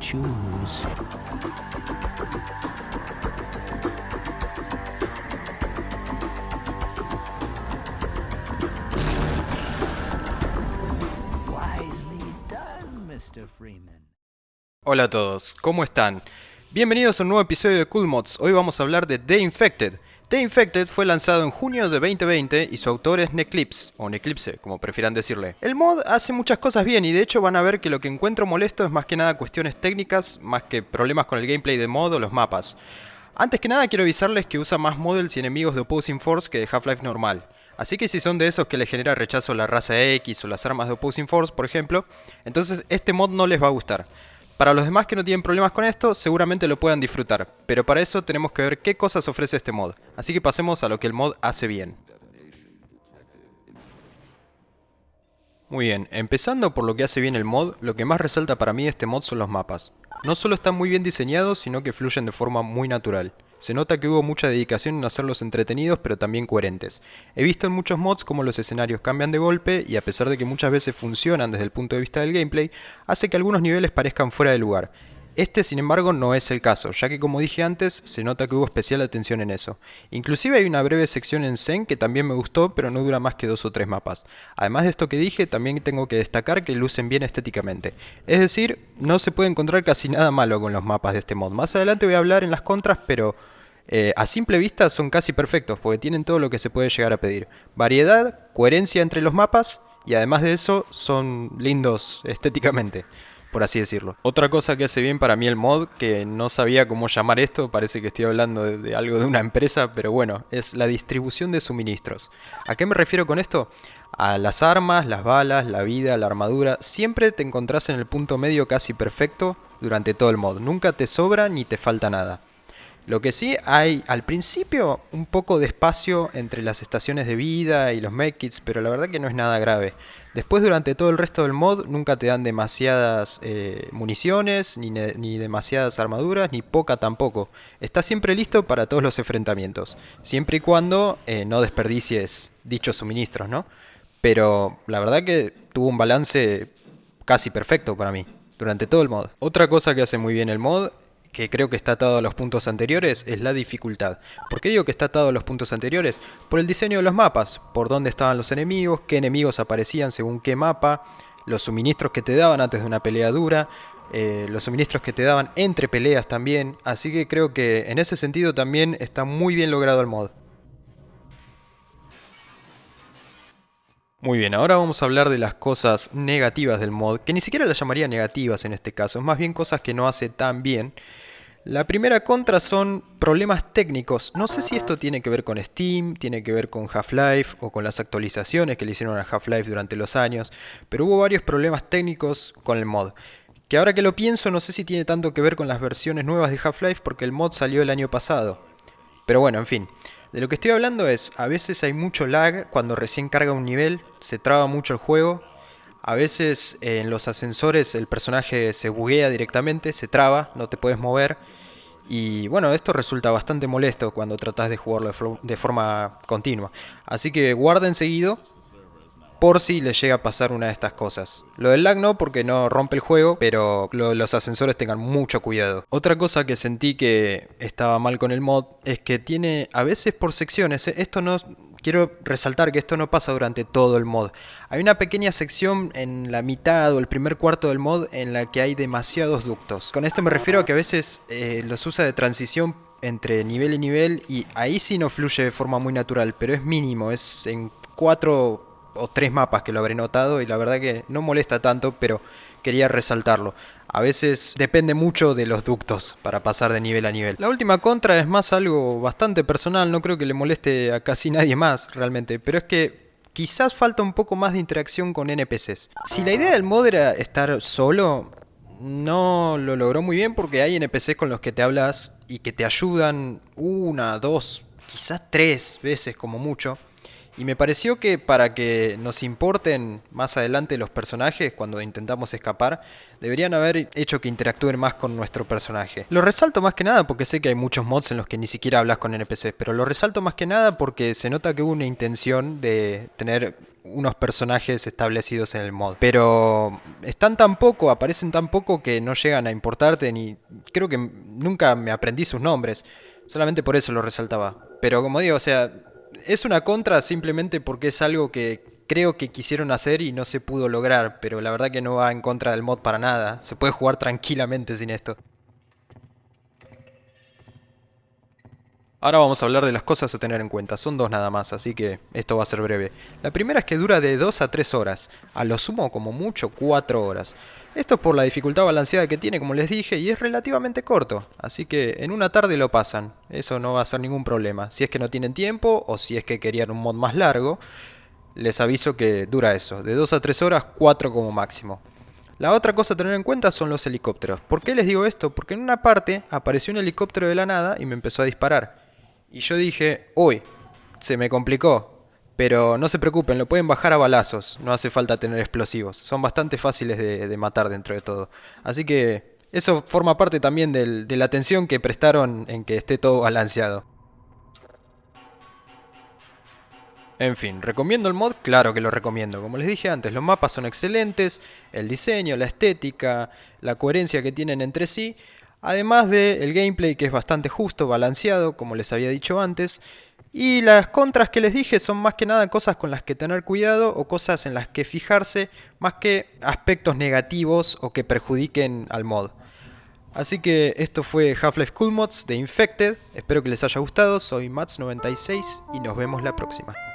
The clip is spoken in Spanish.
choose. Hola a todos, ¿cómo están? Bienvenidos a un nuevo episodio de Cool Mods. Hoy vamos a hablar de The Infected. The Infected fue lanzado en junio de 2020 y su autor es Neclipse, o Neclipse, como prefieran decirle. El mod hace muchas cosas bien y de hecho van a ver que lo que encuentro molesto es más que nada cuestiones técnicas, más que problemas con el gameplay de mod o los mapas. Antes que nada quiero avisarles que usa más models y enemigos de Opposing Force que de Half-Life normal. Así que si son de esos que les genera rechazo la raza X o las armas de Opposing Force, por ejemplo, entonces este mod no les va a gustar. Para los demás que no tienen problemas con esto, seguramente lo puedan disfrutar, pero para eso tenemos que ver qué cosas ofrece este mod. Así que pasemos a lo que el mod hace bien. Muy bien, empezando por lo que hace bien el mod, lo que más resalta para mí este mod son los mapas. No solo están muy bien diseñados, sino que fluyen de forma muy natural. Se nota que hubo mucha dedicación en hacerlos entretenidos pero también coherentes. He visto en muchos mods cómo los escenarios cambian de golpe y a pesar de que muchas veces funcionan desde el punto de vista del gameplay, hace que algunos niveles parezcan fuera de lugar. Este, sin embargo, no es el caso, ya que como dije antes, se nota que hubo especial atención en eso. Inclusive hay una breve sección en Zen que también me gustó, pero no dura más que dos o tres mapas. Además de esto que dije, también tengo que destacar que lucen bien estéticamente. Es decir, no se puede encontrar casi nada malo con los mapas de este mod. Más adelante voy a hablar en las contras, pero... eh, a simple vista son casi perfectos, porque tienen todo lo que se puede llegar a pedir. Variedad, coherencia entre los mapas, y además de eso, son lindos estéticamente por así decirlo. Otra cosa que hace bien para mí el mod, que no sabía cómo llamar esto, parece que estoy hablando de, algo de una empresa, pero bueno, es la distribución de suministros. ¿A qué me refiero con esto? A las armas, las balas, la vida, la armadura, siempre te encontrás en el punto medio casi perfecto durante todo el mod. Nunca te sobra ni te falta nada. Lo que sí hay al principio un poco de espacio entre las estaciones de vida y los medkits, pero la verdad que no es nada grave. Después durante todo el resto del mod nunca te dan demasiadas eh, municiones, ni, ni, demasiadas armaduras, ni poca tampoco. Estás siempre listo para todos los enfrentamientos, siempre y cuando eh, no desperdicies dichos suministros, ¿no? Pero la verdad que tuvo un balance casi perfecto para mí, durante todo el mod. Otra cosa que hace muy bien el mod que creo que está atado a los puntos anteriores, es la dificultad. ¿Por qué digo que está atado a los puntos anteriores? Por el diseño de los mapas, por dónde estaban los enemigos, qué enemigos aparecían según qué mapa, los suministros que te daban antes de una pelea dura, eh, los suministros que te daban entre peleas también, así que creo que en ese sentido también está muy bien logrado el mod. Muy bien, ahora vamos a hablar de las cosas negativas del mod, que ni siquiera las llamaría negativas en este caso, es más bien cosas que no hace tan bien. La primera contra son problemas técnicos. No sé si esto tiene que ver con Steam, tiene que ver con Half-Life o con las actualizaciones que le hicieron a Half-Life durante los años, pero hubo varios problemas técnicos con el mod. Que ahora que lo pienso no sé si tiene tanto que ver con las versiones nuevas de Half-Life porque el mod salió el año pasado. Pero bueno, en fin. De lo que estoy hablando es, a veces hay mucho lag cuando recién carga un nivel, se traba mucho el juego. A veces eh, en los ascensores el personaje se buguea directamente, se traba, no te puedes mover. Y bueno, esto resulta bastante molesto cuando tratas de jugarlo de, forma continua. Así que guarden seguido por si les llega a pasar una de estas cosas. Lo del lag no porque no rompe el juego, pero lo, los ascensores tengan mucho cuidado. Otra cosa que sentí que estaba mal con el mod es que tiene a veces por secciones, esto no... Quiero resaltar que esto no pasa durante todo el mod. Hay una pequeña sección en la mitad o el primer cuarto del mod en la que hay demasiados ductos. Con esto me refiero a que a veces eh, los usa de transición entre nivel y nivel y ahí sí no fluye de forma muy natural, pero es mínimo, es en cuatro o tres mapas que lo habré notado y la verdad que no molesta tanto, pero quería resaltarlo. A veces depende mucho de los ductos para pasar de nivel a nivel. La última contra es más algo bastante personal, no creo que le moleste a casi nadie más realmente, pero es que quizás falta un poco más de interacción con NPCs. Si la idea del mod era estar solo, no lo logró muy bien porque hay NPCs con los que te hablas y que te ayudan una, dos, quizás tres veces como mucho. Y me pareció que para que nos importen más adelante los personajes cuando intentamos escapar, deberían haber hecho que interactúen más con nuestro personaje. Lo resalto más que nada porque sé que hay muchos mods en los que ni siquiera hablas con NPCs, pero lo resalto más que nada porque se nota que hubo una intención de tener unos personajes establecidos en el mod. Pero están tan poco, aparecen tan poco que no llegan a importarte ni... Creo que nunca me aprendí sus nombres. Solamente por eso lo resaltaba. Pero como digo, o sea, es una contra simplemente porque es algo que creo que quisieron hacer y no se pudo lograr. Pero la verdad que no va en contra del mod para nada. Se puede jugar tranquilamente sin esto. Ahora vamos a hablar de las cosas a tener en cuenta, son dos nada más, así que esto va a ser breve. La primera es que dura de 2 a 3 horas, a lo sumo como mucho 4 horas. Esto es por la dificultad balanceada que tiene, como les dije, y es relativamente corto, así que en una tarde lo pasan, eso no va a ser ningún problema. Si es que no tienen tiempo o si es que querían un mod más largo, les aviso que dura eso, de 2 a 3 horas, 4 como máximo. La otra cosa a tener en cuenta son los helicópteros. ¿Por qué les digo esto? Porque en una parte apareció un helicóptero de la nada y me empezó a disparar. Y yo dije, uy, se me complicó. Pero no se preocupen, lo pueden bajar a balazos, no hace falta tener explosivos. Son bastante fáciles de, matar dentro de todo. Así que eso forma parte también de la atención que prestaron en que esté todo balanceado. En fin, ¿recomiendo el mod? Claro que lo recomiendo. Como les dije antes, los mapas son excelentes, el diseño, la estética, la coherencia que tienen entre sí. Además del gameplay que es bastante justo, balanceado, como les había dicho antes. Y las contras que les dije son más que nada cosas con las que tener cuidado o cosas en las que fijarse, más que aspectos negativos o que perjudiquen al mod. Así que esto fue Half-Life Cool Mods de Infected, espero que les haya gustado, soy Mats96 y nos vemos la próxima.